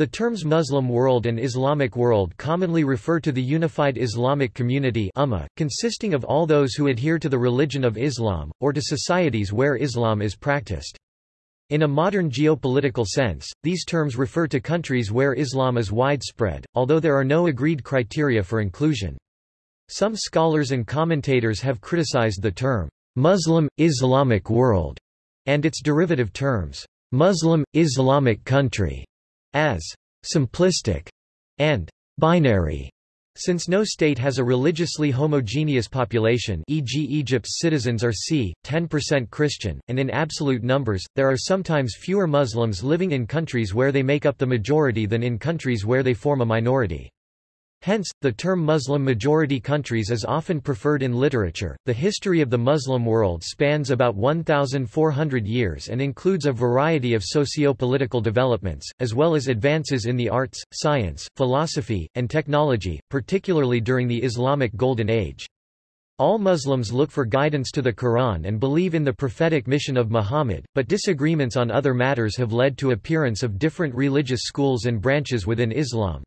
The terms Muslim world and Islamic world commonly refer to the unified Islamic community Ummah, consisting of all those who adhere to the religion of Islam, or to societies where Islam is practiced. In a modern geopolitical sense, these terms refer to countries where Islam is widespread, although there are no agreed criteria for inclusion. Some scholars and commentators have criticized the term, Muslim, Islamic world, and its derivative terms, Muslim, Islamic country, as simplistic and binary. Since no state has a religiously homogeneous population e.g. Egypt's citizens are c. 10% Christian, and in absolute numbers, there are sometimes fewer Muslims living in countries where they make up the majority than in countries where they form a minority. Hence, the term Muslim-majority countries is often preferred in literature. The history of the Muslim world spans about 1,400 years and includes a variety of socio-political developments, as well as advances in the arts, science, philosophy, and technology, particularly during the Islamic Golden Age. All Muslims look for guidance to the Quran and believe in the prophetic mission of Muhammad, but disagreements on other matters have led to appearance of different religious schools and branches within Islam.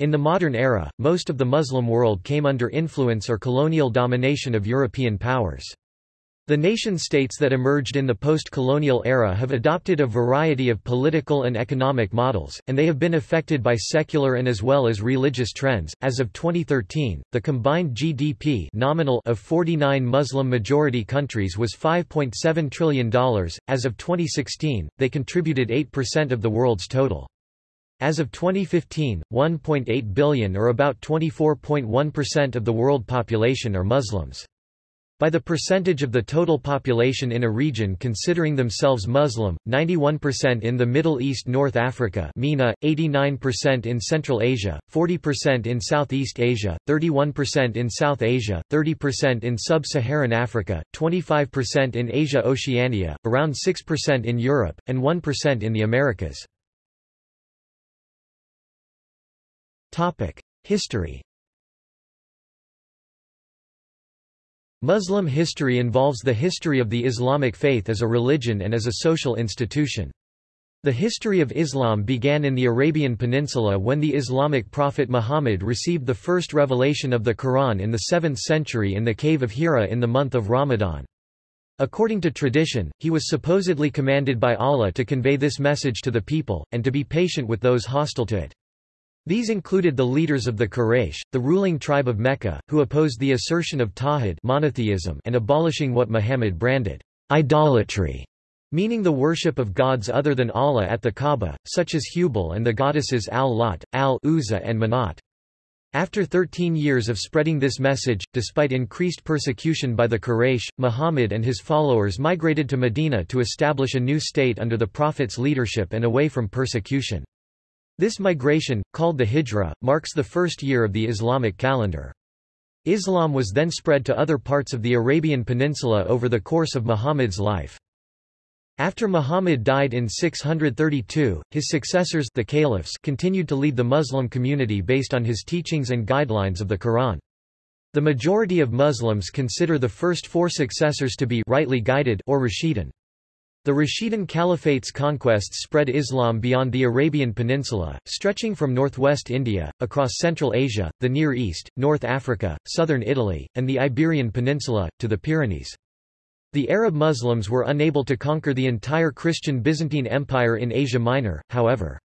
In the modern era, most of the Muslim world came under influence or colonial domination of European powers. The nation-states that emerged in the post-colonial era have adopted a variety of political and economic models, and they have been affected by secular and as well as religious trends. As of 2013, the combined GDP nominal of 49 Muslim-majority countries was $5.7 trillion. As of 2016, they contributed 8% of the world's total. As of 2015, 1.8 billion or about 24.1% of the world population are Muslims. By the percentage of the total population in a region considering themselves Muslim, 91% in the Middle East North Africa MENA, 89% in Central Asia, 40% in Southeast Asia, 31% in South Asia, 30% in Sub-Saharan Africa, 25% in Asia Oceania, around 6% in Europe, and 1% in the Americas. History Muslim history involves the history of the Islamic faith as a religion and as a social institution. The history of Islam began in the Arabian Peninsula when the Islamic prophet Muhammad received the first revelation of the Quran in the 7th century in the cave of Hira in the month of Ramadan. According to tradition, he was supposedly commanded by Allah to convey this message to the people, and to be patient with those hostile to it. These included the leaders of the Quraysh, the ruling tribe of Mecca, who opposed the assertion of Tawhid monotheism and abolishing what Muhammad branded idolatry, meaning the worship of gods other than Allah at the Kaaba, such as Hubal and the goddesses Al-Lat, Al-Uzza and Manat. After 13 years of spreading this message, despite increased persecution by the Quraysh, Muhammad and his followers migrated to Medina to establish a new state under the Prophet's leadership and away from persecution. This migration, called the Hijra, marks the first year of the Islamic calendar. Islam was then spread to other parts of the Arabian Peninsula over the course of Muhammad's life. After Muhammad died in 632, his successors the caliphs continued to lead the Muslim community based on his teachings and guidelines of the Quran. The majority of Muslims consider the first four successors to be rightly guided or Rashidun. The Rashidun Caliphate's conquests spread Islam beyond the Arabian Peninsula, stretching from northwest India, across Central Asia, the Near East, North Africa, southern Italy, and the Iberian Peninsula, to the Pyrenees. The Arab Muslims were unable to conquer the entire Christian Byzantine Empire in Asia Minor, however.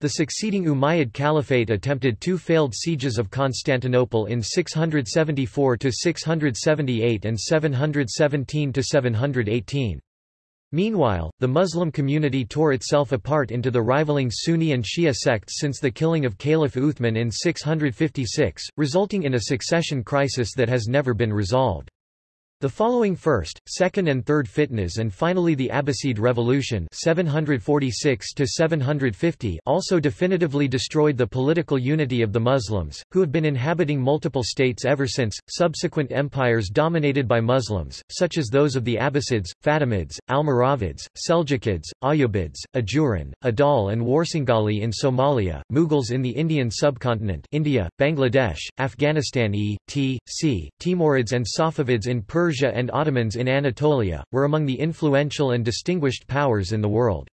The succeeding Umayyad Caliphate attempted two failed sieges of Constantinople in 674–678 and 717–718. Meanwhile, the Muslim community tore itself apart into the rivaling Sunni and Shia sects since the killing of Caliph Uthman in 656, resulting in a succession crisis that has never been resolved. The following first, second and third fitnas and finally the Abbasid Revolution 746 also definitively destroyed the political unity of the Muslims, who have been inhabiting multiple states ever since. Subsequent empires dominated by Muslims, such as those of the Abbasids, Fatimids, Almoravids, Seljukids, Ayyubids, Ajuran, Adal and Warsangali in Somalia, Mughals in the Indian subcontinent India, Bangladesh, Afghanistan e. t. c. Timurids and Safavids in Persia Persia and Ottomans in Anatolia, were among the influential and distinguished powers in the world.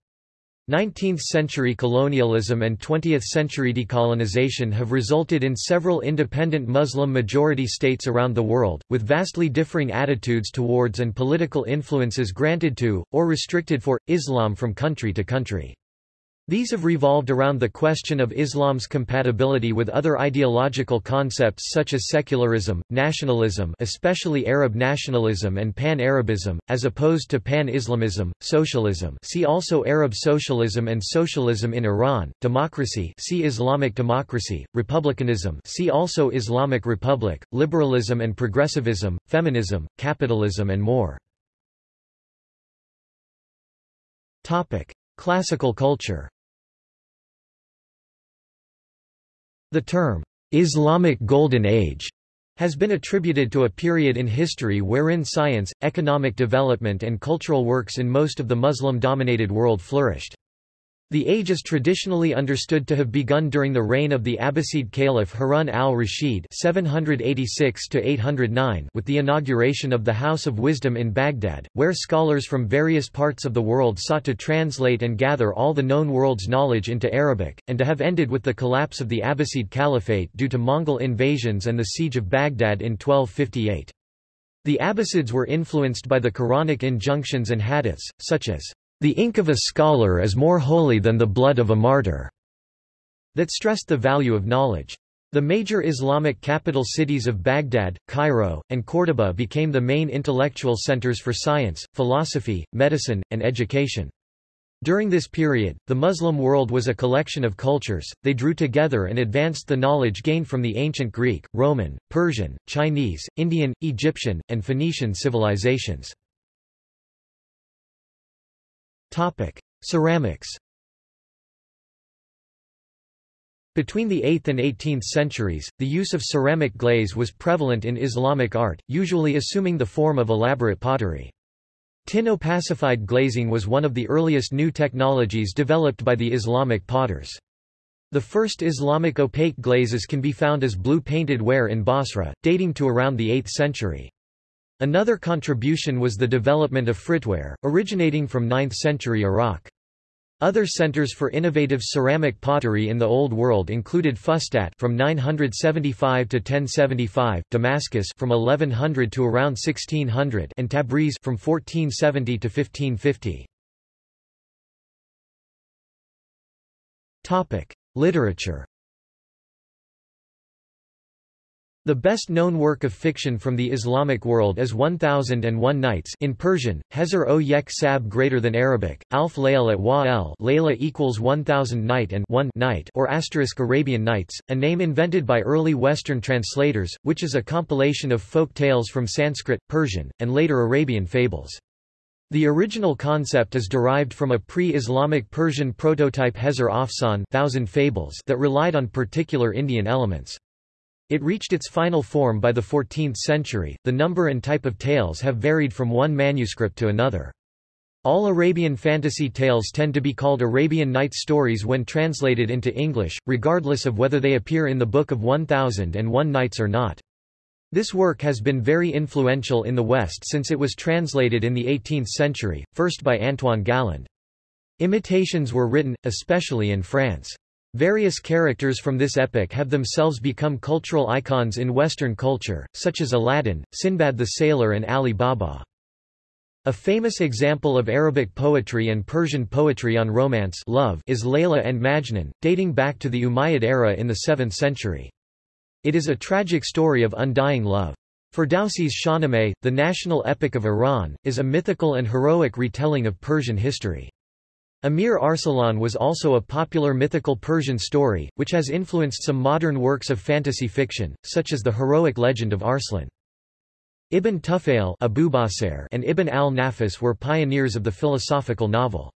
19th-century colonialism and 20th-century decolonization have resulted in several independent Muslim-majority states around the world, with vastly differing attitudes towards and political influences granted to, or restricted for, Islam from country to country. These have revolved around the question of Islam's compatibility with other ideological concepts such as secularism, nationalism especially Arab nationalism and pan-Arabism, as opposed to pan-Islamism, socialism. See also Arab socialism and socialism in Iran, democracy. See Islamic democracy, republicanism. See also Islamic republic, liberalism and progressivism, feminism, capitalism and more. Classical culture The term, Islamic Golden Age, has been attributed to a period in history wherein science, economic development and cultural works in most of the Muslim-dominated world flourished. The age is traditionally understood to have begun during the reign of the Abbasid Caliph Harun al-Rashid with the inauguration of the House of Wisdom in Baghdad, where scholars from various parts of the world sought to translate and gather all the known world's knowledge into Arabic, and to have ended with the collapse of the Abbasid Caliphate due to Mongol invasions and the siege of Baghdad in 1258. The Abbasids were influenced by the Quranic injunctions and hadiths, such as the ink of a scholar is more holy than the blood of a martyr, that stressed the value of knowledge. The major Islamic capital cities of Baghdad, Cairo, and Córdoba became the main intellectual centers for science, philosophy, medicine, and education. During this period, the Muslim world was a collection of cultures, they drew together and advanced the knowledge gained from the ancient Greek, Roman, Persian, Chinese, Indian, Egyptian, and Phoenician civilizations. Topic: Ceramics. Between the 8th and 18th centuries, the use of ceramic glaze was prevalent in Islamic art, usually assuming the form of elaborate pottery. Tin opacified glazing was one of the earliest new technologies developed by the Islamic potters. The first Islamic opaque glazes can be found as blue-painted ware in Basra, dating to around the 8th century. Another contribution was the development of fritware, originating from 9th-century Iraq. Other centers for innovative ceramic pottery in the Old World included Fustat from 975 to 1075, Damascus from 1100 to around 1600, and Tabriz from 1470 to 1550. Topic: Literature. The best-known work of fiction from the Islamic world is 1001 Nights in Persian, Hezer o Yek Sab greater than Arabic, Alf Layl at Wa el Layla equals 1000 night and 1 night or asterisk Arabian Nights, a name invented by early Western translators, which is a compilation of folk tales from Sanskrit, Persian, and later Arabian fables. The original concept is derived from a pre-Islamic Persian prototype Hezer Afsan thousand fables that relied on particular Indian elements. It reached its final form by the 14th century. The number and type of tales have varied from one manuscript to another. All Arabian fantasy tales tend to be called Arabian Nights stories when translated into English, regardless of whether they appear in the Book of 1001 Nights or not. This work has been very influential in the West since it was translated in the 18th century, first by Antoine Galland. Imitations were written, especially in France. Various characters from this epic have themselves become cultural icons in Western culture, such as Aladdin, Sinbad the Sailor and Ali Baba. A famous example of Arabic poetry and Persian poetry on romance love is Layla and Majnun, dating back to the Umayyad era in the 7th century. It is a tragic story of undying love. Ferdowsi's Shahnameh, the national epic of Iran, is a mythical and heroic retelling of Persian history. Amir Arsalan was also a popular mythical Persian story, which has influenced some modern works of fantasy fiction, such as the heroic legend of Arslan. Ibn Tufail and Ibn al-Nafis were pioneers of the philosophical novel.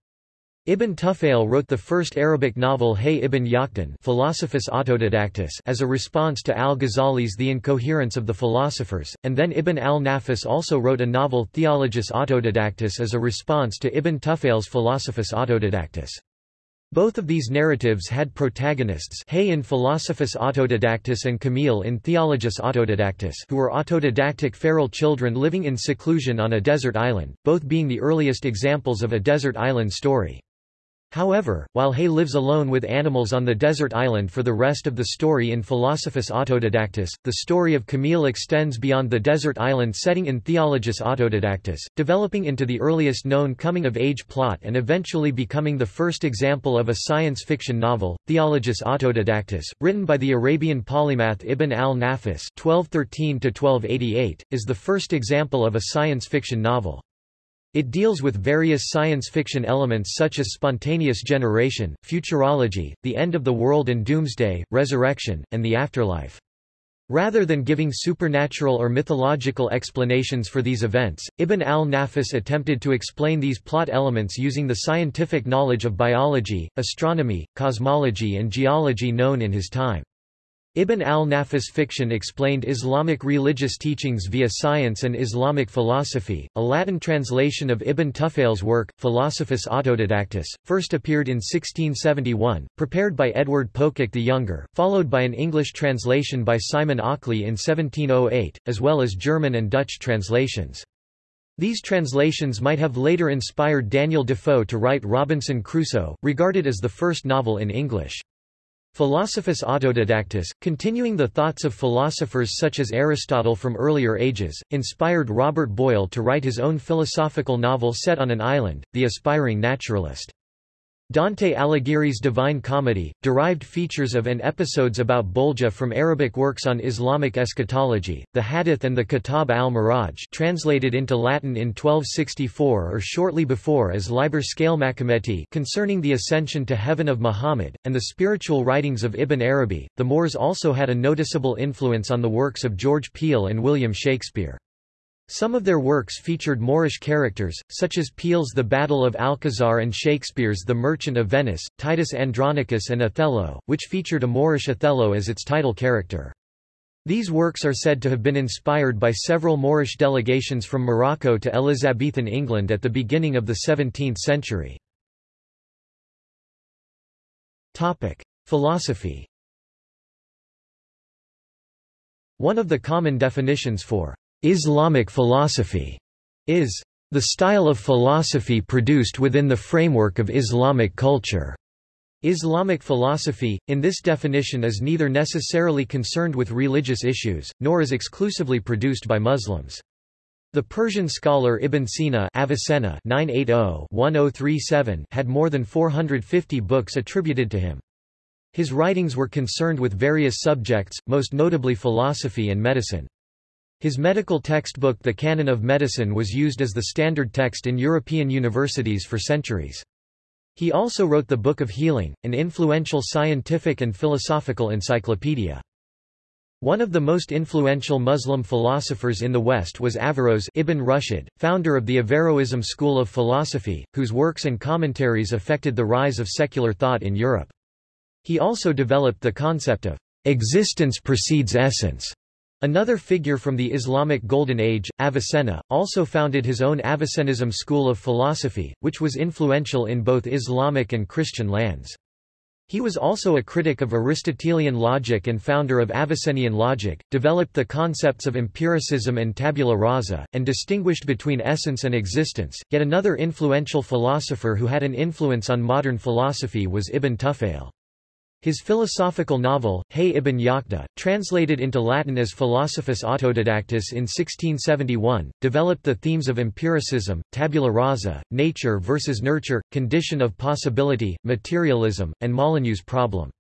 Ibn Tufail wrote the first Arabic novel Hay ibn Yaqdan Philosophus Autodidactus as a response to al-Ghazali's The Incoherence of the Philosophers, and then Ibn al-Nafis also wrote a novel Theologus Autodidactus as a response to Ibn Tufail's Philosophus Autodidactus. Both of these narratives had protagonists Hay in Philosophus Autodidactus and Kamil in Theologus Autodidactus who were autodidactic feral children living in seclusion on a desert island, both being the earliest examples of a desert island story. However, while Hay lives alone with animals on the desert island for the rest of the story in Philosophus Autodidactus, the story of Kamil extends beyond the desert island setting in Theologus Autodidactus, developing into the earliest known coming-of-age plot and eventually becoming the first example of a science fiction novel, Theologus Autodidactus, written by the Arabian polymath Ibn al-Nafis is the first example of a science fiction novel. It deals with various science fiction elements such as spontaneous generation, futurology, the end of the world and doomsday, resurrection, and the afterlife. Rather than giving supernatural or mythological explanations for these events, Ibn al-Nafis attempted to explain these plot elements using the scientific knowledge of biology, astronomy, cosmology and geology known in his time. Ibn al-Nafis fiction explained Islamic religious teachings via science and Islamic philosophy. A Latin translation of Ibn Tufail's work, Philosophus Autodidactus, first appeared in 1671, prepared by Edward Pococke the Younger, followed by an English translation by Simon Ockley in 1708, as well as German and Dutch translations. These translations might have later inspired Daniel Defoe to write Robinson Crusoe, regarded as the first novel in English. Philosophus Autodidactus, continuing the thoughts of philosophers such as Aristotle from earlier ages, inspired Robert Boyle to write his own philosophical novel set on an island, The Aspiring Naturalist. Dante Alighieri's Divine Comedy, derived features of and episodes about Bolgia from Arabic works on Islamic eschatology, the Hadith and the Kitab al-Miraj translated into Latin in 1264 or shortly before as Liber Scale Macometi concerning the ascension to heaven of Muhammad, and the spiritual writings of Ibn Arabi. The Moors also had a noticeable influence on the works of George Peele and William Shakespeare. Some of their works featured Moorish characters, such as Peele's The Battle of Alcazar and Shakespeare's The Merchant of Venice, Titus Andronicus and Othello, which featured a Moorish Othello as its title character. These works are said to have been inspired by several Moorish delegations from Morocco to Elizabethan England at the beginning of the 17th century. Philosophy One of the common definitions for Islamic philosophy is the style of philosophy produced within the framework of Islamic culture. Islamic philosophy, in this definition is neither necessarily concerned with religious issues, nor is exclusively produced by Muslims. The Persian scholar Ibn Sina Avicenna 980-1037 had more than 450 books attributed to him. His writings were concerned with various subjects, most notably philosophy and medicine. His medical textbook The Canon of Medicine was used as the standard text in European universities for centuries. He also wrote the Book of Healing, an influential scientific and philosophical encyclopedia. One of the most influential Muslim philosophers in the West was Averroes Ibn Rushd, founder of the Averroism school of philosophy, whose works and commentaries affected the rise of secular thought in Europe. He also developed the concept of existence precedes essence, Another figure from the Islamic Golden Age, Avicenna, also founded his own Avicennism school of philosophy, which was influential in both Islamic and Christian lands. He was also a critic of Aristotelian logic and founder of Avicennian logic, developed the concepts of empiricism and tabula rasa, and distinguished between essence and existence. Yet another influential philosopher who had an influence on modern philosophy was Ibn Tufail. His philosophical novel, Hay ibn Yaqda, translated into Latin as Philosophus Autodidactus in 1671, developed the themes of empiricism, tabula rasa, nature versus nurture, condition of possibility, materialism, and Molyneux's problem.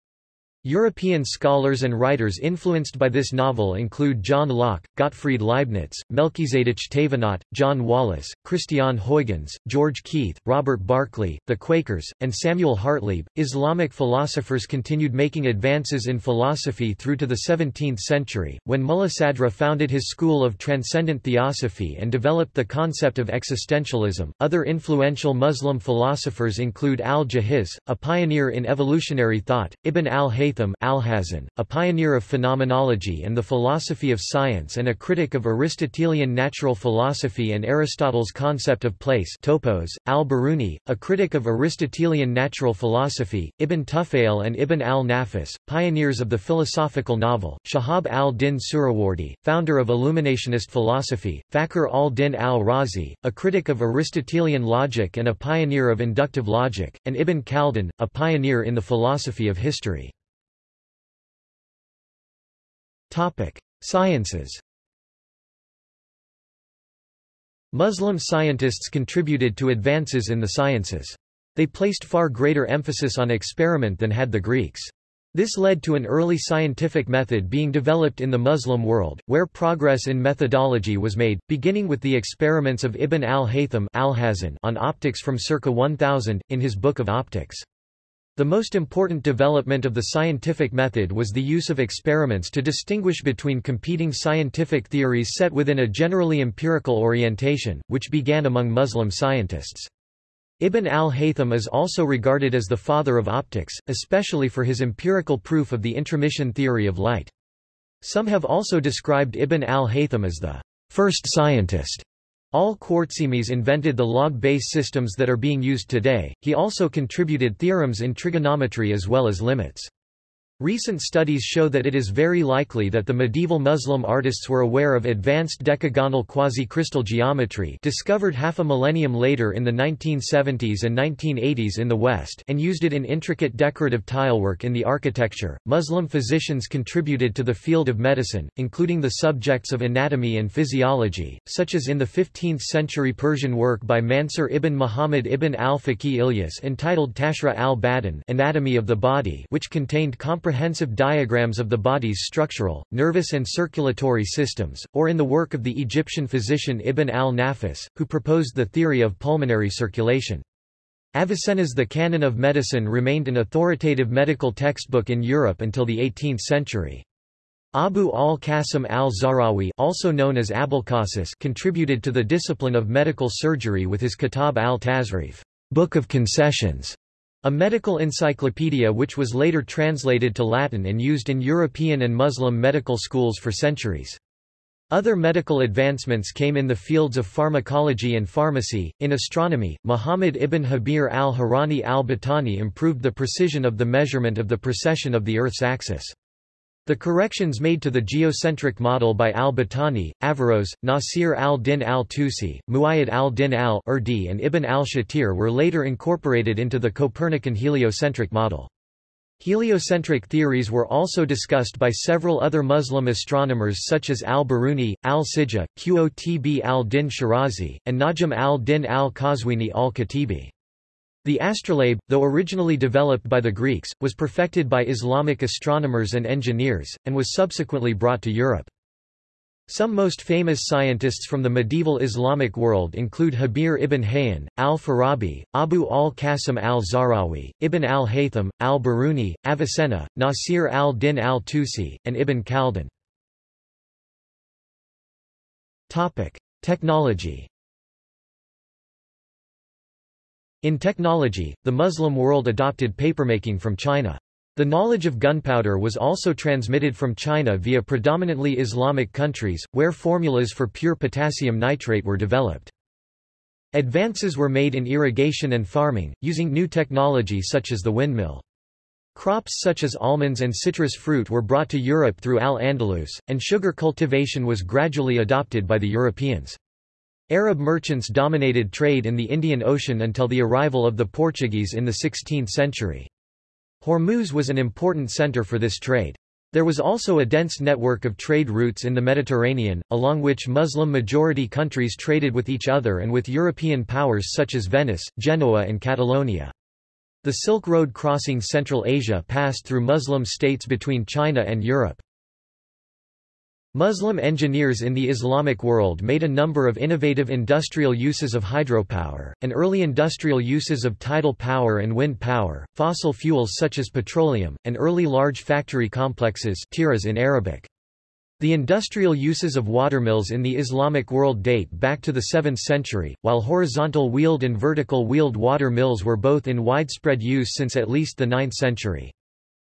European scholars and writers influenced by this novel include John Locke, Gottfried Leibniz, Melchizedek Thévenot, John Wallis, Christian Huygens, George Keith, Robert Barclay, the Quakers, and Samuel Hartlib. Islamic philosophers continued making advances in philosophy through to the 17th century, when Mulla Sadra founded his school of transcendent theosophy and developed the concept of existentialism. Other influential Muslim philosophers include al-Jahiz, a pioneer in evolutionary thought, Ibn al-Haytham al-Haytham Alhazen, a pioneer of phenomenology and the philosophy of science and a critic of Aristotelian natural philosophy and Aristotle's concept of place topos, al-Biruni, a critic of Aristotelian natural philosophy, Ibn Tufayl and Ibn al-Nafis, pioneers of the philosophical novel, Shahab al-Din Suhrawardi, founder of Illuminationist philosophy, Fakhr al-Din al-Razi, a critic of Aristotelian logic and a pioneer of inductive logic, and Ibn Khaldun, a pioneer in the philosophy of history. Sciences Muslim scientists contributed to advances in the sciences. They placed far greater emphasis on experiment than had the Greeks. This led to an early scientific method being developed in the Muslim world, where progress in methodology was made, beginning with the experiments of Ibn al-Haytham on optics from circa 1000, in his Book of Optics. The most important development of the scientific method was the use of experiments to distinguish between competing scientific theories set within a generally empirical orientation, which began among Muslim scientists. Ibn al-Haytham is also regarded as the father of optics, especially for his empirical proof of the intromission theory of light. Some have also described Ibn al-Haytham as the first scientist. Al-Khwarizmis invented the log-base systems that are being used today. He also contributed theorems in trigonometry as well as limits. Recent studies show that it is very likely that the medieval Muslim artists were aware of advanced decagonal quasi-crystal geometry discovered half a millennium later in the 1970s and 1980s in the West and used it in intricate decorative tilework in the architecture. Muslim physicians contributed to the field of medicine, including the subjects of anatomy and physiology, such as in the 15th-century Persian work by Mansur ibn Muhammad ibn al-Faqih Ilyas entitled Tashrih al-Badan Anatomy of the Body which contained comprehensive diagrams of the body's structural, nervous and circulatory systems, or in the work of the Egyptian physician Ibn al-Nafis, who proposed the theory of pulmonary circulation. Avicenna's The Canon of Medicine remained an authoritative medical textbook in Europe until the 18th century. Abu al-Qasim al-Zahrawi also known as Abulcasis contributed to the discipline of medical surgery with his Kitab al-Tasrif Book of Concessions, a medical encyclopedia which was later translated to Latin and used in European and Muslim medical schools for centuries. Other medical advancements came in the fields of pharmacology and pharmacy. In astronomy, Muhammad ibn Habir al-Harani al-Battani improved the precision of the measurement of the precession of the Earth's axis. The corrections made to the geocentric model by al-Battani, Averroes, Nasir al-Din al-Tusi, Muayyad al-Din al-Urdi and Ibn al-Shatir were later incorporated into the Copernican heliocentric model. Heliocentric theories were also discussed by several other Muslim astronomers such as al-Biruni, al-Sijah, Qutb al-Din Shirazi, and Najm al-Din al-Qazwini al-Khatibi. The astrolabe, though originally developed by the Greeks, was perfected by Islamic astronomers and engineers, and was subsequently brought to Europe. Some most famous scientists from the medieval Islamic world include Habir ibn Hayyan, al-Farabi, Abu al-Qasim al-Zahrawi, Ibn al-Haytham, al-Biruni, Avicenna, Nasir al-Din al-Tusi, and Ibn Khaldun. Technology In technology, the Muslim world adopted papermaking from China. The knowledge of gunpowder was also transmitted from China via predominantly Islamic countries, where formulas for pure potassium nitrate were developed. Advances were made in irrigation and farming, using new technology such as the windmill. Crops such as almonds and citrus fruit were brought to Europe through Al-Andalus, and sugar cultivation was gradually adopted by the Europeans. Arab merchants dominated trade in the Indian Ocean until the arrival of the Portuguese in the 16th century. Hormuz was an important center for this trade. There was also a dense network of trade routes in the Mediterranean, along which Muslim-majority countries traded with each other and with European powers such as Venice, Genoa and Catalonia. The Silk Road crossing Central Asia passed through Muslim states between China and Europe. Muslim engineers in the Islamic world made a number of innovative industrial uses of hydropower, and early industrial uses of tidal power and wind power, fossil fuels such as petroleum, and early large factory complexes tiraz in Arabic. The industrial uses of watermills in the Islamic world date back to the 7th century, while horizontal wheeled and vertical wheeled water mills were both in widespread use since at least the 9th century.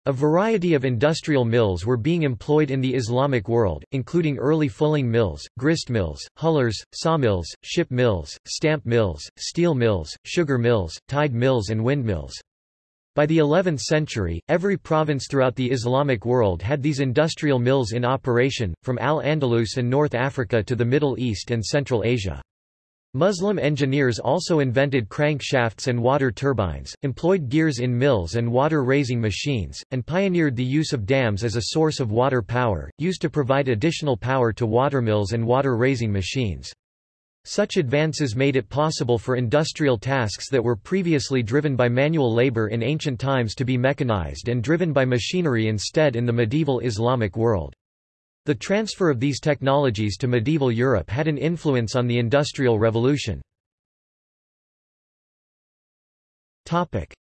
A variety of industrial mills were being employed in the Islamic world, including early fulling mills, grist mills, hullers, sawmills, ship mills, stamp mills, steel mills, sugar mills, tide mills and windmills. By the 11th century, every province throughout the Islamic world had these industrial mills in operation, from Al-Andalus and North Africa to the Middle East and Central Asia. Muslim engineers also invented crankshafts and water turbines, employed gears in mills and water-raising machines, and pioneered the use of dams as a source of water power, used to provide additional power to watermills and water-raising machines. Such advances made it possible for industrial tasks that were previously driven by manual labor in ancient times to be mechanized and driven by machinery instead in the medieval Islamic world. The transfer of these technologies to medieval Europe had an influence on the Industrial Revolution.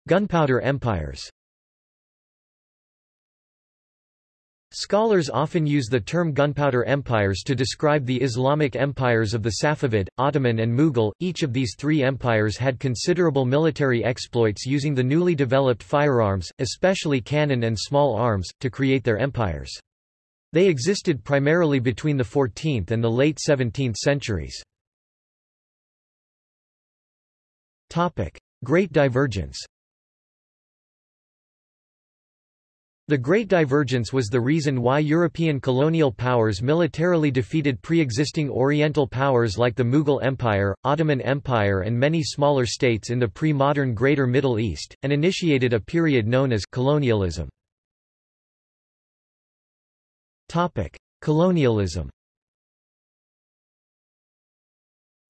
Gunpowder empires Scholars often use the term gunpowder empires to describe the Islamic empires of the Safavid, Ottoman and Mughal. Each of these three empires had considerable military exploits using the newly developed firearms, especially cannon and small arms, to create their empires. They existed primarily between the 14th and the late 17th centuries. Great Divergence The Great Divergence was the reason why European colonial powers militarily defeated pre-existing Oriental powers like the Mughal Empire, Ottoman Empire and many smaller states in the pre-modern Greater Middle East, and initiated a period known as colonialism. Topic: Colonialism.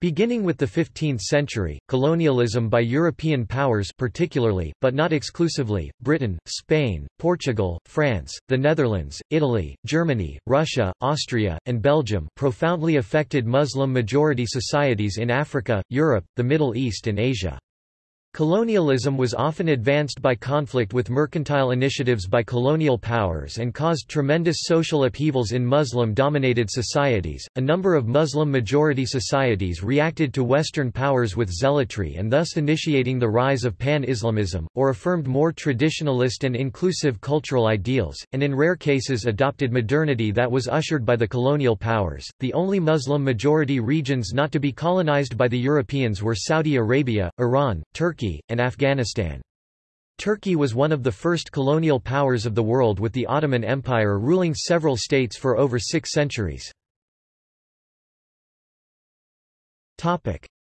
Beginning with the 15th century, colonialism by European powers particularly, but not exclusively, Britain, Spain, Portugal, France, the Netherlands, Italy, Germany, Russia, Austria, and Belgium profoundly affected Muslim-majority societies in Africa, Europe, the Middle East and Asia. Colonialism was often advanced by conflict with mercantile initiatives by colonial powers and caused tremendous social upheavals in Muslim-dominated societies. A number of Muslim-majority societies reacted to Western powers with zealotry and thus initiating the rise of pan-Islamism, or affirmed more traditionalist and inclusive cultural ideals, and in rare cases adopted modernity that was ushered by the colonial powers. The only Muslim-majority regions not to be colonized by the Europeans were Saudi Arabia, Iran, Turkey, Turkey, and Afghanistan. Turkey was one of the first colonial powers of the world with the Ottoman Empire ruling several states for over six centuries.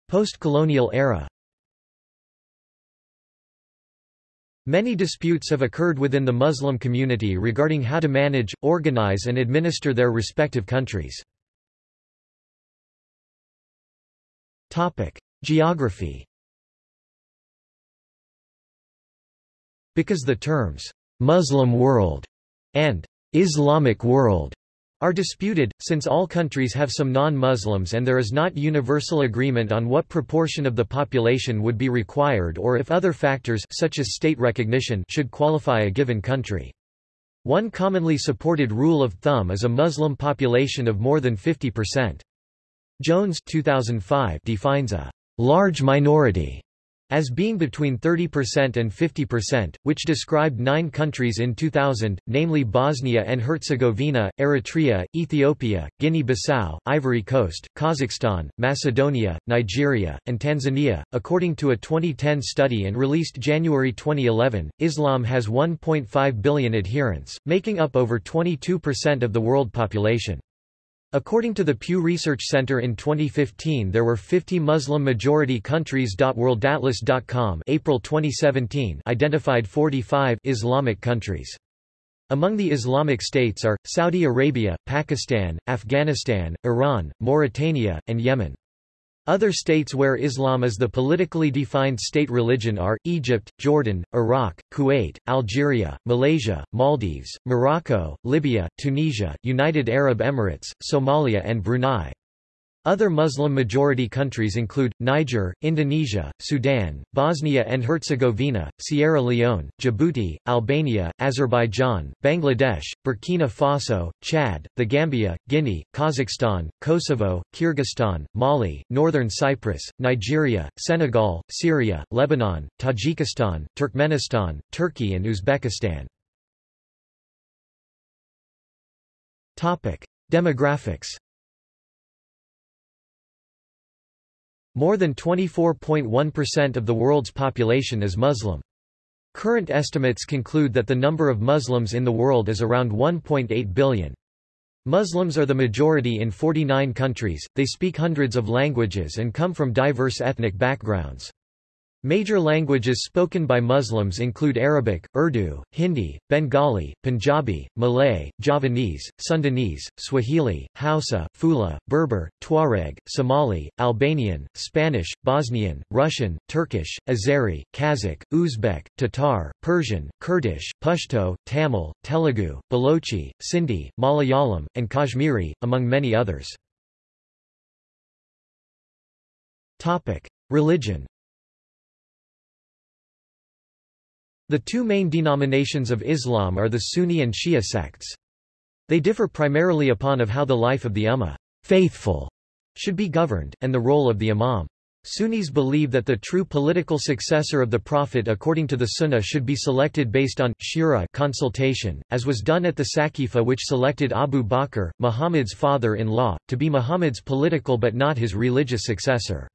Post-colonial era Many disputes have occurred within the Muslim community regarding how to manage, organize and administer their respective countries. Geography Because the terms, Muslim world and Islamic world are disputed, since all countries have some non-Muslims and there is not universal agreement on what proportion of the population would be required or if other factors such as state recognition should qualify a given country. One commonly supported rule of thumb is a Muslim population of more than 50%. Jones 2005 defines a large minority as being between 30% and 50%, which described nine countries in 2000, namely Bosnia and Herzegovina, Eritrea, Ethiopia, Guinea-Bissau, Ivory Coast, Kazakhstan, Macedonia, Nigeria, and Tanzania. According to a 2010 study and released January 2011, Islam has 1.5 billion adherents, making up over 22% of the world population. According to the Pew Research Center in 2015 there were 50 Muslim-majority countries. WorldAtlas.com April 2017 identified 45 Islamic countries. Among the Islamic states are, Saudi Arabia, Pakistan, Afghanistan, Iran, Mauritania, and Yemen. Other states where Islam is the politically defined state religion are, Egypt, Jordan, Iraq, Kuwait, Algeria, Malaysia, Maldives, Morocco, Libya, Tunisia, United Arab Emirates, Somalia and Brunei. Other Muslim-majority countries include, Niger, Indonesia, Sudan, Bosnia and Herzegovina, Sierra Leone, Djibouti, Albania, Azerbaijan, Bangladesh, Burkina Faso, Chad, the Gambia, Guinea, Kazakhstan, Kosovo, Kyrgyzstan, Mali, Northern Cyprus, Nigeria, Senegal, Syria, Lebanon, Tajikistan, Turkmenistan, Turkey and Uzbekistan. Demographics More than 24.1% of the world's population is Muslim. Current estimates conclude that the number of Muslims in the world is around 1.8 billion. Muslims are the majority in 49 countries, they speak hundreds of languages and come from diverse ethnic backgrounds. Major languages spoken by Muslims include Arabic, Urdu, Hindi, Bengali, Punjabi, Malay, Javanese, Sundanese, Swahili, Hausa, Fula, Berber, Tuareg, Somali, Albanian, Spanish, Bosnian, Russian, Turkish, Azeri, Kazakh, Uzbek, Tatar, Persian, Kurdish, Pashto, Tamil, Telugu, Balochi, Sindhi, Malayalam, and Kashmiri, among many others. Religion The two main denominations of Islam are the Sunni and Shia sects. They differ primarily upon of how the life of the Ummah faithful should be governed, and the role of the Imam. Sunnis believe that the true political successor of the Prophet according to the Sunnah should be selected based on shura consultation, as was done at the Saqifa which selected Abu Bakr, Muhammad's father-in-law, to be Muhammad's political but not his religious successor.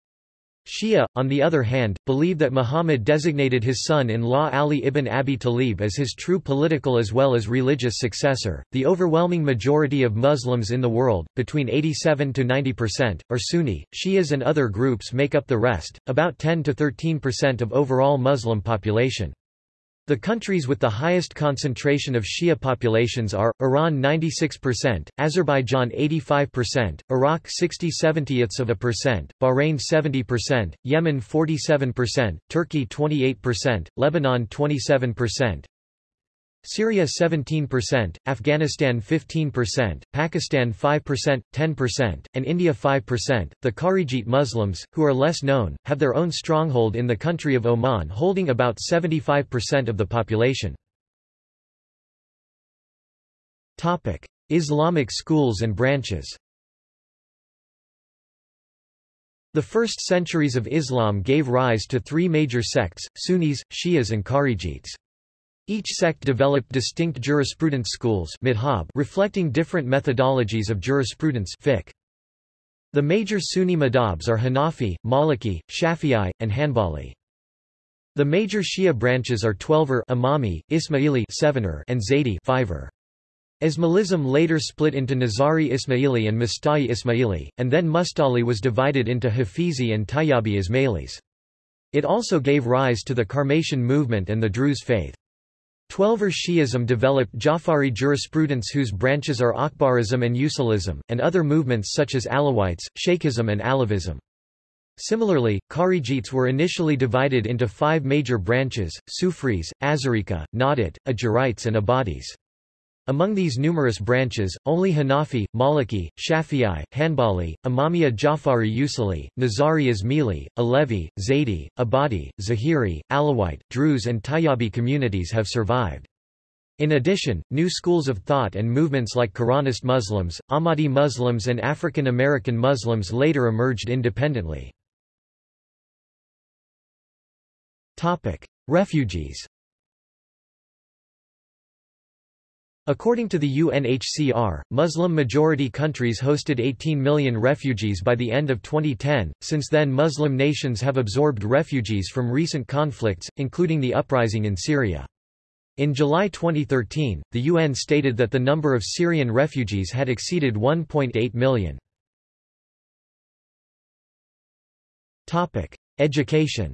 Shia, on the other hand, believe that Muhammad designated his son-in-law Ali ibn Abi Talib as his true political as well as religious successor. The overwhelming majority of Muslims in the world, between 87 to 90%, are Sunni. Shias and other groups make up the rest, about 10 to 13% of overall Muslim population. The countries with the highest concentration of Shia populations are, Iran 96%, Azerbaijan 85%, Iraq 60-70ths of a percent, Bahrain 70%, Yemen 47%, Turkey 28%, Lebanon 27%, Syria 17%, Afghanistan 15%, Pakistan 5%, 10%, and India 5%. The Kharijite Muslims, who are less known, have their own stronghold in the country of Oman holding about 75% of the population. Topic: Islamic schools and branches. The first centuries of Islam gave rise to three major sects, Sunnis, Shias and Kharijites. Each sect developed distinct jurisprudence schools reflecting different methodologies of jurisprudence fiqh. The major Sunni madhabs are Hanafi, Maliki, Shafi'i, and Hanbali. The major Shia branches are Twelver Imami, Ismaili Sevener, and Zaydi Fiver. Ismailism later split into Nizari Ismaili and Musta'li Ismaili, and then Mustali was divided into Hafizi and Tayyabi Ismailis. It also gave rise to the Karmatian movement and the Druze faith. Twelver Shi'ism developed Jafari jurisprudence whose branches are Akhbarism and Usulism, and other movements such as Alawites, Shaykhism and Alavism. Similarly, Kharijites were initially divided into five major branches, Sufris, Azarika, Nahdite, Ajurites and Ibadis. Among these numerous branches, only Hanafi, Maliki, Shafi'i, Hanbali, Imamiya Jafari Usuli, Nizari Ismaili, Alevi, Zaydi, Abadi, Zahiri, Alawite, Druze and Tayyabi communities have survived. In addition, new schools of thought and movements like Quranist Muslims, Ahmadi Muslims and African American Muslims later emerged independently. Refugees According to the UNHCR, Muslim-majority countries hosted 18 million refugees by the end of 2010. Since then Muslim nations have absorbed refugees from recent conflicts, including the uprising in Syria. In July 2013, the UN stated that the number of Syrian refugees had exceeded 1.8 million. Topic: Education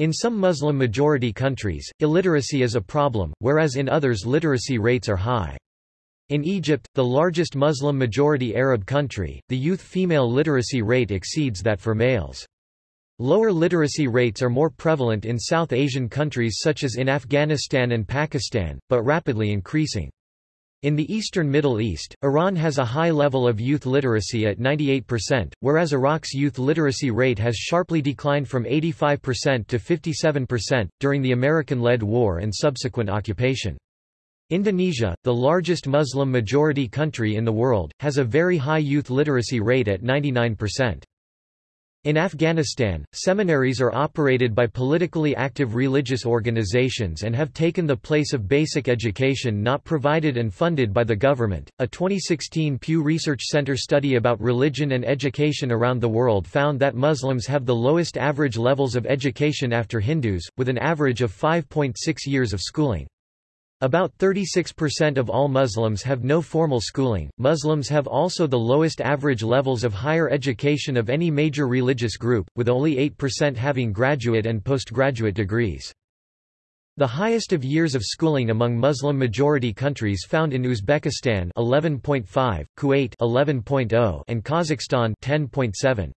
In some Muslim-majority countries, illiteracy is a problem, whereas in others literacy rates are high. In Egypt, the largest Muslim-majority Arab country, the youth female literacy rate exceeds that for males. Lower literacy rates are more prevalent in South Asian countries such as in Afghanistan and Pakistan, but rapidly increasing. In the eastern Middle East, Iran has a high level of youth literacy at 98%, whereas Iraq's youth literacy rate has sharply declined from 85% to 57%, during the American-led war and subsequent occupation. Indonesia, the largest Muslim-majority country in the world, has a very high youth literacy rate at 99%. In Afghanistan, seminaries are operated by politically active religious organizations and have taken the place of basic education not provided and funded by the government. A 2016 Pew Research Center study about religion and education around the world found that Muslims have the lowest average levels of education after Hindus, with an average of 5.6 years of schooling. About 36% of all Muslims have no formal schooling. Muslims have also the lowest average levels of higher education of any major religious group, with only 8% having graduate and postgraduate degrees. The highest of years of schooling among Muslim-majority countries found in Uzbekistan 11.5, Kuwait 11.0 and Kazakhstan 10.7.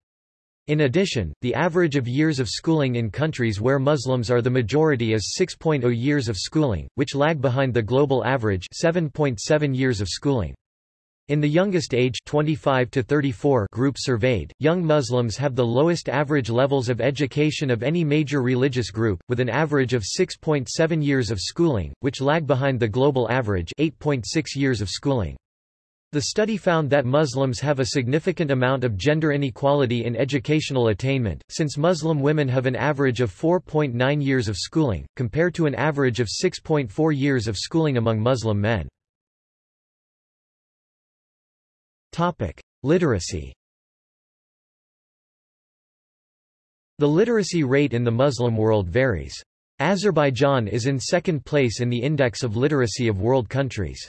In addition, the average of years of schooling in countries where Muslims are the majority is 6.0 years of schooling, which lag behind the global average 7.7 years of schooling. In the youngest age 25 to 34 group surveyed, young Muslims have the lowest average levels of education of any major religious group, with an average of 6.7 years of schooling, which lag behind the global average 8.6 years of schooling. The study found that Muslims have a significant amount of gender inequality in educational attainment, since Muslim women have an average of 4.9 years of schooling, compared to an average of 6.4 years of schooling among Muslim men. Literacy The literacy rate in the Muslim world varies. Azerbaijan is in second place in the index of literacy of world countries.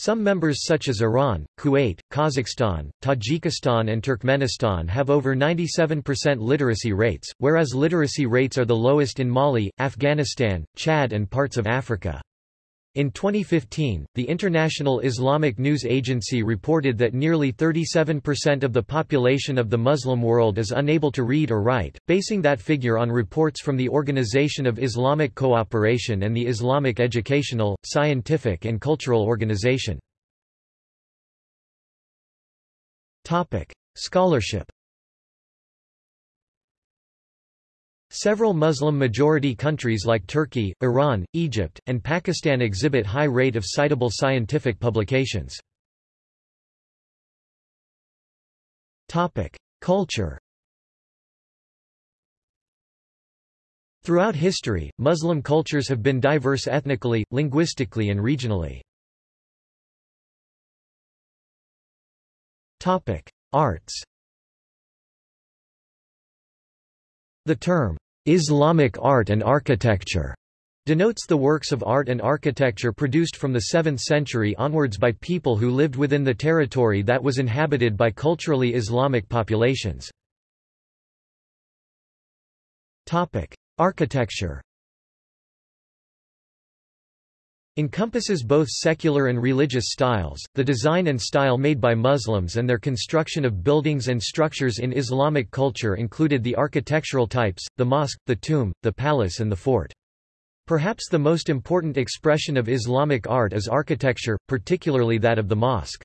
Some members such as Iran, Kuwait, Kazakhstan, Tajikistan and Turkmenistan have over 97% literacy rates, whereas literacy rates are the lowest in Mali, Afghanistan, Chad and parts of Africa. In 2015, the International Islamic News Agency reported that nearly 37% of the population of the Muslim world is unable to read or write, basing that figure on reports from the Organization of Islamic Cooperation and the Islamic Educational, Scientific and Cultural Organization. Scholarship Several Muslim-majority countries like Turkey, Iran, Egypt, and Pakistan exhibit high rate of citable scientific publications. Culture Throughout history, Muslim cultures have been diverse ethnically, linguistically and regionally. Arts The term, Islamic art and architecture, denotes the works of art and architecture produced from the 7th century onwards by people who lived within the territory that was inhabited by culturally Islamic populations. Architecture encompasses both secular and religious styles, the design and style made by Muslims and their construction of buildings and structures in Islamic culture included the architectural types, the mosque, the tomb, the palace and the fort. Perhaps the most important expression of Islamic art is architecture, particularly that of the mosque.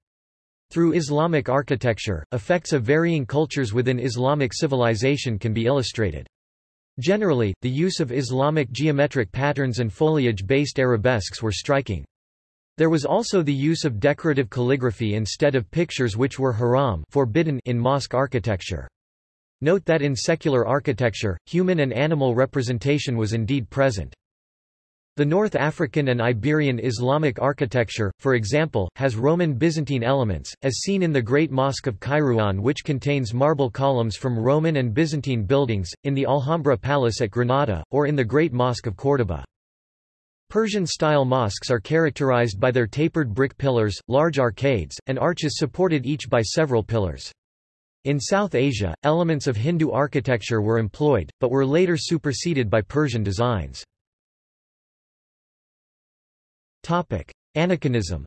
Through Islamic architecture, effects of varying cultures within Islamic civilization can be illustrated. Generally, the use of Islamic geometric patterns and foliage-based arabesques were striking. There was also the use of decorative calligraphy instead of pictures which were haram forbidden in mosque architecture. Note that in secular architecture, human and animal representation was indeed present. The North African and Iberian Islamic architecture, for example, has Roman Byzantine elements, as seen in the Great Mosque of Kairouan which contains marble columns from Roman and Byzantine buildings, in the Alhambra Palace at Granada, or in the Great Mosque of Córdoba. Persian-style mosques are characterized by their tapered brick pillars, large arcades, and arches supported each by several pillars. In South Asia, elements of Hindu architecture were employed, but were later superseded by Persian designs. Aniconism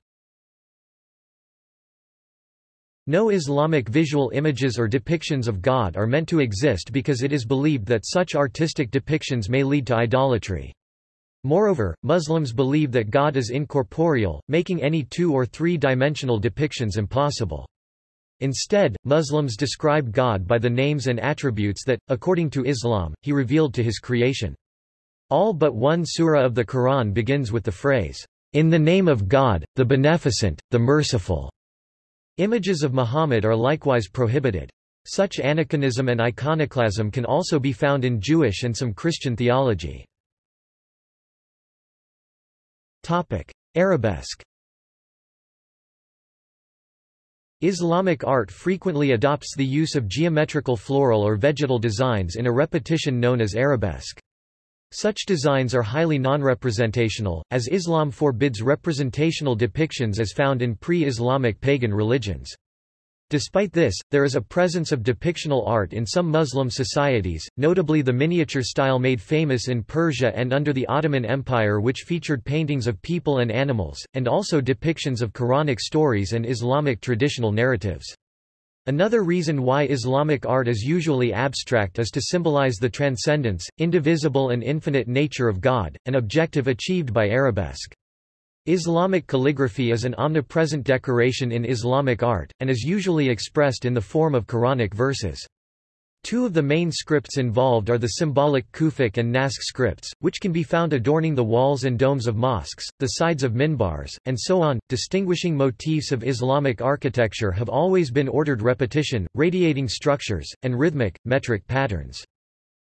No Islamic visual images or depictions of God are meant to exist because it is believed that such artistic depictions may lead to idolatry. Moreover, Muslims believe that God is incorporeal, making any two- or three-dimensional depictions impossible. Instead, Muslims describe God by the names and attributes that, according to Islam, he revealed to his creation. All but one surah of the Quran begins with the phrase, in the name of God, the Beneficent, the Merciful. Images of Muhammad are likewise prohibited. Such aniconism and iconoclasm can also be found in Jewish and some Christian theology. Topic: Arabesque Islamic art frequently adopts the use of geometrical floral or vegetal designs in a repetition known as arabesque. Such designs are highly non-representational, as Islam forbids representational depictions as found in pre-Islamic pagan religions. Despite this, there is a presence of depictional art in some Muslim societies, notably the miniature style made famous in Persia and under the Ottoman Empire which featured paintings of people and animals, and also depictions of Quranic stories and Islamic traditional narratives. Another reason why Islamic art is usually abstract is to symbolize the transcendence, indivisible and infinite nature of God, an objective achieved by arabesque. Islamic calligraphy is an omnipresent decoration in Islamic art, and is usually expressed in the form of Quranic verses. Two of the main scripts involved are the symbolic Kufic and Naskh scripts, which can be found adorning the walls and domes of mosques, the sides of minbars, and so on. Distinguishing motifs of Islamic architecture have always been ordered repetition, radiating structures, and rhythmic, metric patterns.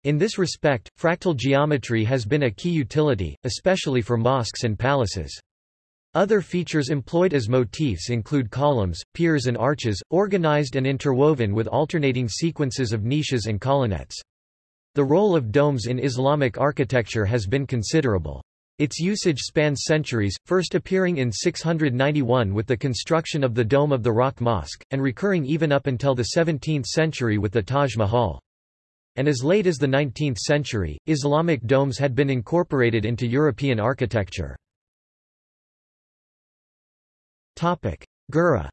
In this respect, fractal geometry has been a key utility, especially for mosques and palaces. Other features employed as motifs include columns, piers and arches, organized and interwoven with alternating sequences of niches and colonnettes. The role of domes in Islamic architecture has been considerable. Its usage spans centuries, first appearing in 691 with the construction of the Dome of the Rock Mosque, and recurring even up until the 17th century with the Taj Mahal. And as late as the 19th century, Islamic domes had been incorporated into European architecture. Girih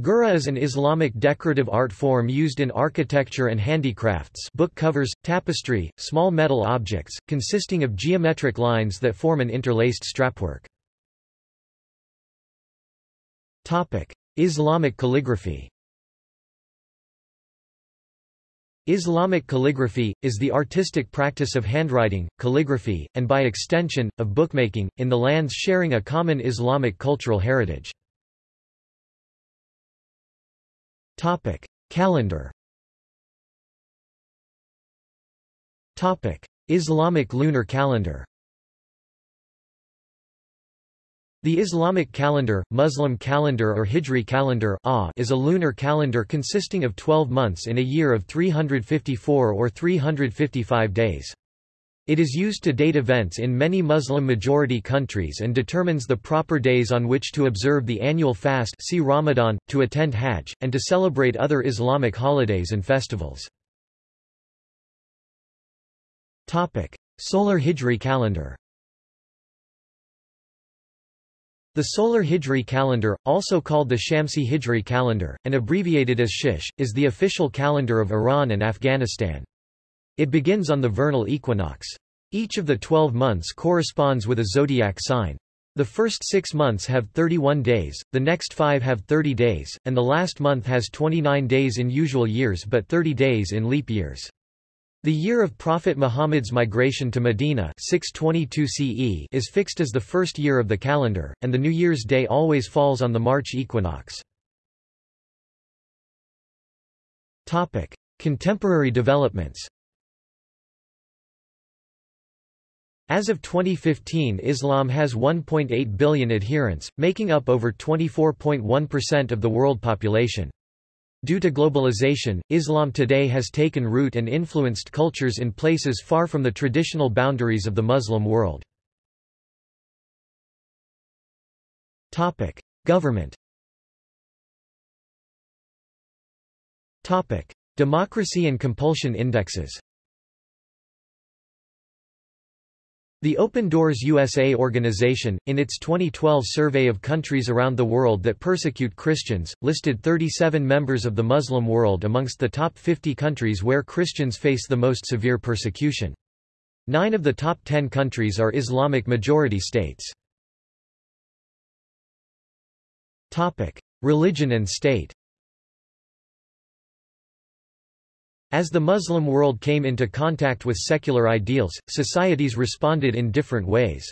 Girih is an Islamic decorative art form used in architecture and handicrafts book covers, tapestry, small metal objects, consisting of geometric lines that form an interlaced strapwork. Islamic calligraphy Islamic calligraphy, is the artistic practice of handwriting, calligraphy, and by extension, of bookmaking, in the lands sharing a common Islamic cultural heritage. Topic. Calendar Topic. Islamic lunar calendar The Islamic calendar, Muslim calendar or Hijri calendar is a lunar calendar consisting of 12 months in a year of 354 or 355 days. It is used to date events in many Muslim-majority countries and determines the proper days on which to observe the annual fast see Ramadan, to attend Hajj, and to celebrate other Islamic holidays and festivals. Solar Hijri calendar The solar Hijri calendar, also called the Shamsi Hijri calendar, and abbreviated as SH, is the official calendar of Iran and Afghanistan. It begins on the vernal equinox. Each of the 12 months corresponds with a zodiac sign. The first six months have 31 days, the next five have 30 days, and the last month has 29 days in usual years but 30 days in leap years. The year of Prophet Muhammad's migration to Medina 622 CE is fixed as the first year of the calendar, and the New Year's Day always falls on the March equinox. Contemporary developments As of 2015 Islam has 1.8 billion adherents, making up over 24.1% of the world population. Due to globalization, Islam today has taken root and influenced cultures in places far from the traditional boundaries of the Muslim world. Government Democracy and compulsion indexes The Open Doors USA organization, in its 2012 survey of countries around the world that persecute Christians, listed 37 members of the Muslim world amongst the top 50 countries where Christians face the most severe persecution. Nine of the top 10 countries are Islamic majority states. Religion and state As the Muslim world came into contact with secular ideals, societies responded in different ways.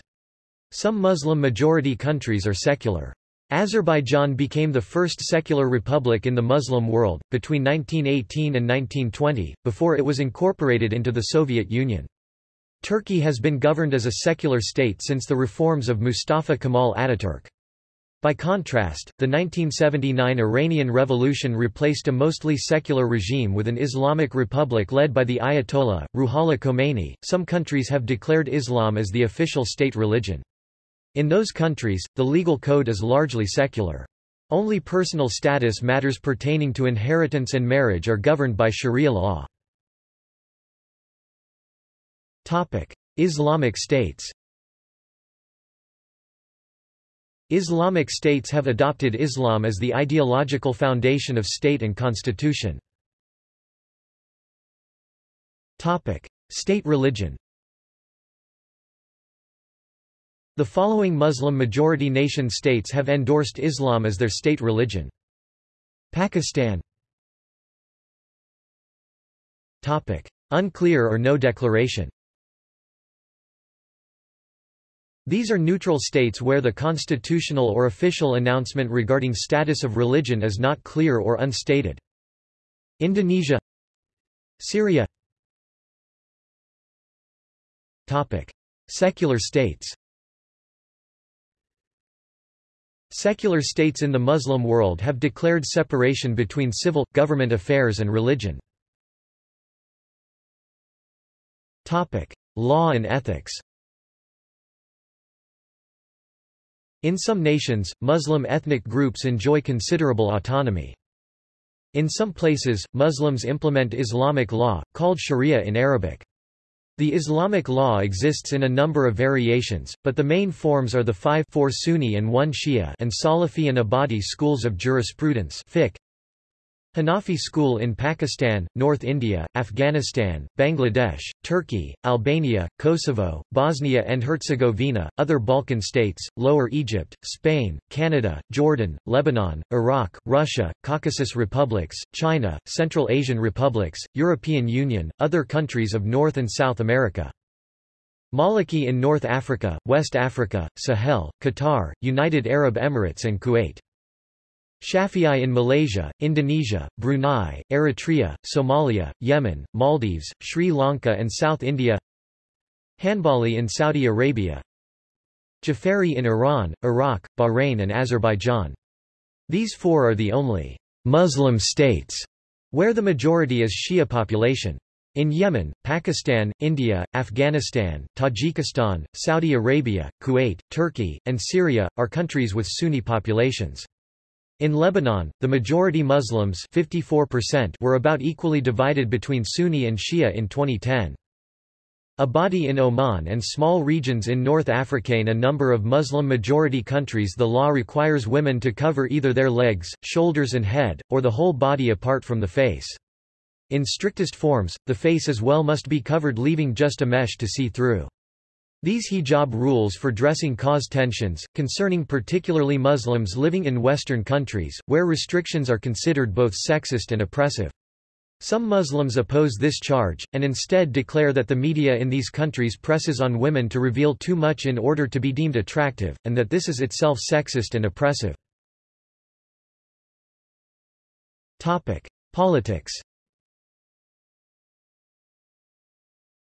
Some Muslim-majority countries are secular. Azerbaijan became the first secular republic in the Muslim world, between 1918 and 1920, before it was incorporated into the Soviet Union. Turkey has been governed as a secular state since the reforms of Mustafa Kemal Ataturk. By contrast, the 1979 Iranian Revolution replaced a mostly secular regime with an Islamic republic led by the Ayatollah, Ruhollah Khomeini. Some countries have declared Islam as the official state religion. In those countries, the legal code is largely secular. Only personal status matters pertaining to inheritance and marriage are governed by Sharia law. Islamic states Islamic states have adopted Islam as the ideological foundation of state and constitution. State religion The following Muslim-majority nation-states have endorsed Islam as their state religion. Pakistan Unclear or no declaration These are neutral states where the constitutional or official announcement regarding status of religion is not clear or unstated. Indonesia Syria Topic. Secular states Secular states in the Muslim world have declared separation between civil, government affairs and religion. Topic. Law and ethics In some nations, Muslim ethnic groups enjoy considerable autonomy. In some places, Muslims implement Islamic law, called Sharia in Arabic. The Islamic law exists in a number of variations, but the main forms are the five four Sunni and one Shia and Salafi and Ibadi schools of jurisprudence fiqh, Hanafi school in Pakistan, North India, Afghanistan, Bangladesh, Turkey, Albania, Kosovo, Bosnia and Herzegovina, other Balkan states, Lower Egypt, Spain, Canada, Jordan, Lebanon, Iraq, Russia, Caucasus republics, China, Central Asian republics, European Union, other countries of North and South America. Maliki in North Africa, West Africa, Sahel, Qatar, United Arab Emirates and Kuwait. Shafi'i in Malaysia, Indonesia, Brunei, Eritrea, Somalia, Yemen, Maldives, Sri Lanka and South India Hanbali in Saudi Arabia Jafari in Iran, Iraq, Bahrain and Azerbaijan. These four are the only Muslim states where the majority is Shia population. In Yemen, Pakistan, India, Afghanistan, Tajikistan, Saudi Arabia, Kuwait, Turkey, and Syria, are countries with Sunni populations. In Lebanon, the majority Muslims 54% were about equally divided between Sunni and Shia in 2010. Ibadi in Oman and small regions in North Africa in a number of Muslim-majority countries the law requires women to cover either their legs, shoulders and head, or the whole body apart from the face. In strictest forms, the face as well must be covered leaving just a mesh to see through. These hijab rules for dressing cause tensions, concerning particularly Muslims living in Western countries, where restrictions are considered both sexist and oppressive. Some Muslims oppose this charge, and instead declare that the media in these countries presses on women to reveal too much in order to be deemed attractive, and that this is itself sexist and oppressive. Politics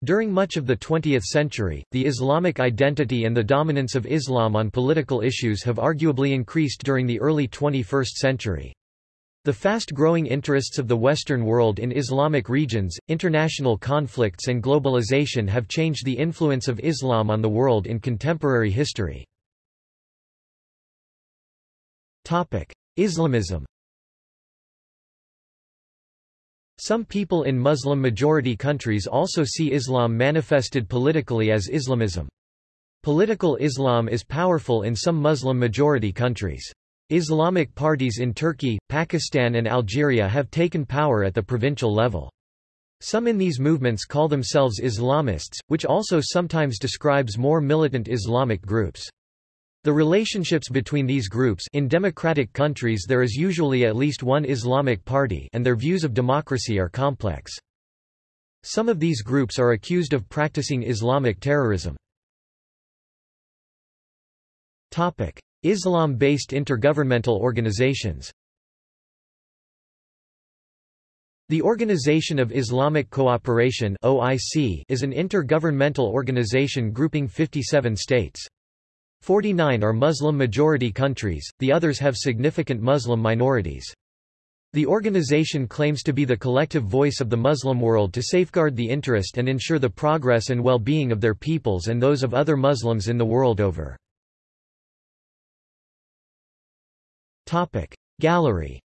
During much of the 20th century, the Islamic identity and the dominance of Islam on political issues have arguably increased during the early 21st century. The fast-growing interests of the Western world in Islamic regions, international conflicts and globalization have changed the influence of Islam on the world in contemporary history. Islamism Some people in Muslim-majority countries also see Islam manifested politically as Islamism. Political Islam is powerful in some Muslim-majority countries. Islamic parties in Turkey, Pakistan and Algeria have taken power at the provincial level. Some in these movements call themselves Islamists, which also sometimes describes more militant Islamic groups. The relationships between these groups in democratic countries there is usually at least one Islamic party and their views of democracy are complex. Some of these groups are accused of practicing Islamic terrorism. Islam-based intergovernmental organizations The Organization of Islamic Cooperation is an intergovernmental organization grouping 57 states. 49 are Muslim-majority countries, the others have significant Muslim minorities. The organization claims to be the collective voice of the Muslim world to safeguard the interest and ensure the progress and well-being of their peoples and those of other Muslims in the world over. Gallery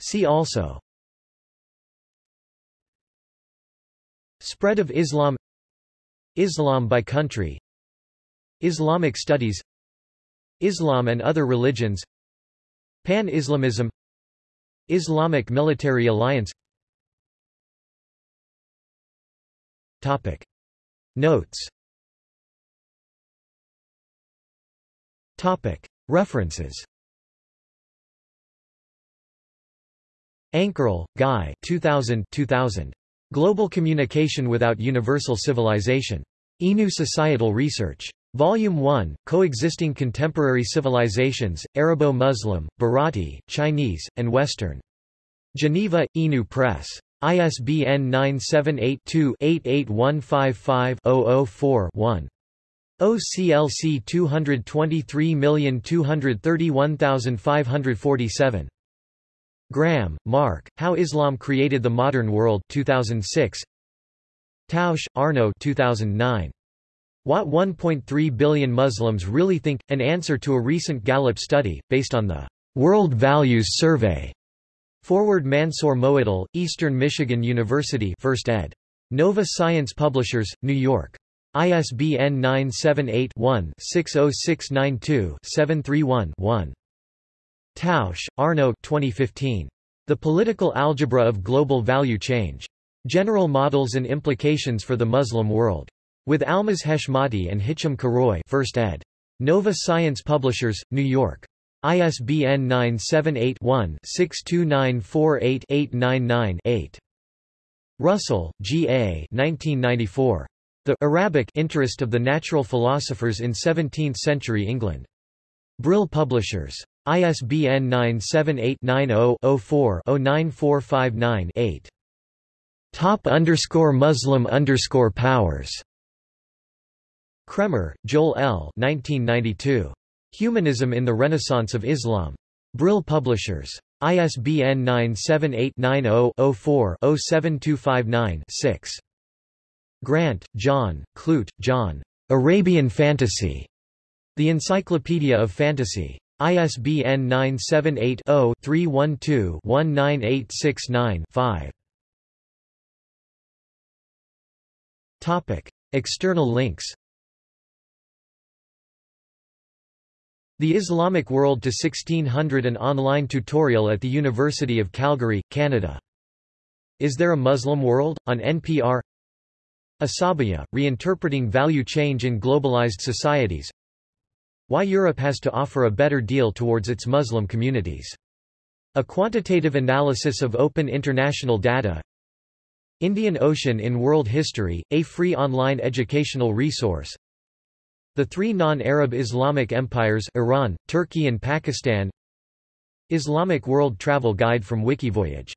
See also Spread of Islam Islam by country Islamic studies Islam and other religions Pan-Islamism Islamic military alliance Topic Notes Topic. References Ankerl, Guy 2000, 2000. Global Communication Without Universal Civilization. INU Societal Research. Volume 1, Coexisting Contemporary Civilizations, Arabo-Muslim, Bharati, Chinese, and Western. Geneva, INU Press. ISBN 978 2 88155 4 one OCLC 223231547. Graham, Mark, How Islam Created the Modern World 2006. Tausch, Arno 2009. What 1.3 billion Muslims really think, an answer to a recent Gallup study, based on the World Values Survey. Forward Mansour Moaddel, Eastern Michigan University 1st ed. Nova Science Publishers, New York. ISBN 978-1-60692-731-1. Tausch, Arno 2015. The Political Algebra of Global Value Change. General Models and Implications for the Muslim World. With Almas Heshmati and Hichem Karoui 1st ed. Nova Science Publishers, New York. ISBN 978-1-62948-899-8. Russell, G. A. 1994. The Arabic interest of the natural philosophers in 17th-century England. Brill Publishers. ISBN 978-90-04-09459-8. Top underscore Muslim underscore powers. Kraemer, Joel L. 1992. Humanism in the Renaissance of Islam. Brill Publishers. ISBN 978 90 04 07259 6. Grant, John, Clute, John. Arabian Fantasy. The Encyclopedia of Fantasy. ISBN 978-0-312-19869-5. Topic. External links The Islamic World to 1600 An online tutorial at the University of Calgary, Canada. Is There a Muslim World? on NPR Asabiya, Reinterpreting Value Change in Globalized Societies Why Europe has to offer a better deal towards its Muslim communities. A quantitative analysis of open international data. Indian Ocean in World History, a free online educational resource. The three non-Arab Islamic empires Iran, Turkey and Pakistan. Islamic World Travel Guide from Wikivoyage